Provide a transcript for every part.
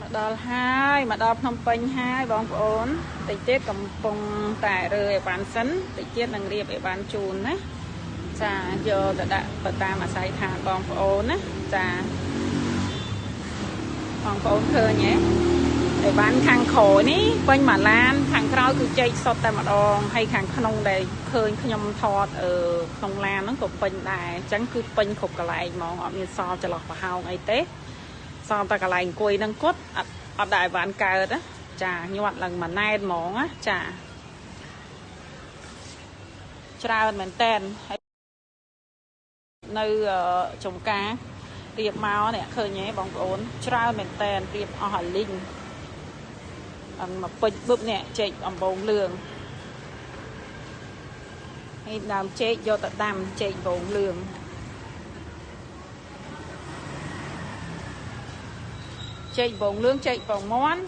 មកដល់ហើយមកដល់ភ្នំពេញហើយបងប្អូនតិចទៀតកំពុងតែរើអីវ៉ាន់សិនតិចទៀតនឹងរៀបអីវ៉ាន់ជូនណាចាយកទៅដាក់ទៅតាមអាស័យដ្ឋានបងប្អូនណាចាបងប្អូនឃើញទេអីវ៉ាន់ខាងក្រោយនេះពេញមួយឡាន ខាងក្រោយគឺចេកសុទ្ធតែម្ដងហើយខាងក្នុងដែលឃើញខ្ញុំថតអឺក្នុងឡានហ្នឹងក៏ពេញដែរអញ្ចឹងគឺពេញគ្រប់កន្លែងហ្មងអត់មានសល់ចន្លោះប្រហោងអីទេ សល់តែកន្លែងអង្គុយនឹងគាត់អត់អត់ដែរបានកើតណាចាញាត់ឡើងមួយណែតហ្មងណាចាច្រើនមែនតែនហើយនៅចំការរៀបមកនេះឃើញទេបងប្អូនច្រើនមែនតែនរៀបអស់ឲ្យលីងអឹងមកពេជ្របឹបនេះចេកអំបងលឿងហើយដើមចេកយកទៅដាំចេកអំបងលឿង ចេកបងលឿងចេកបងមន់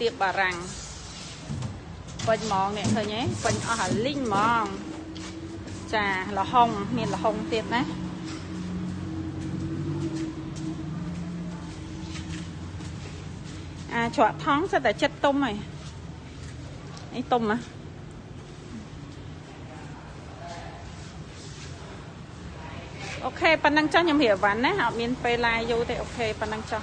ទៀបបារាំងពេញហ្មងនេះឃើញទេពេញអស់អាលីងហ្មងចាលហុងមានលហុងទៀតណាអាច្រកថងសិតតែចិត្តទុំហើយនេះទុំណា okay ប៉ណ្ណឹងចុះខ្ញុំរៀបវ៉ាន់ណាអត់មានពេលឡាយយូរទេ okay ប៉ណ្ណឹងចុះ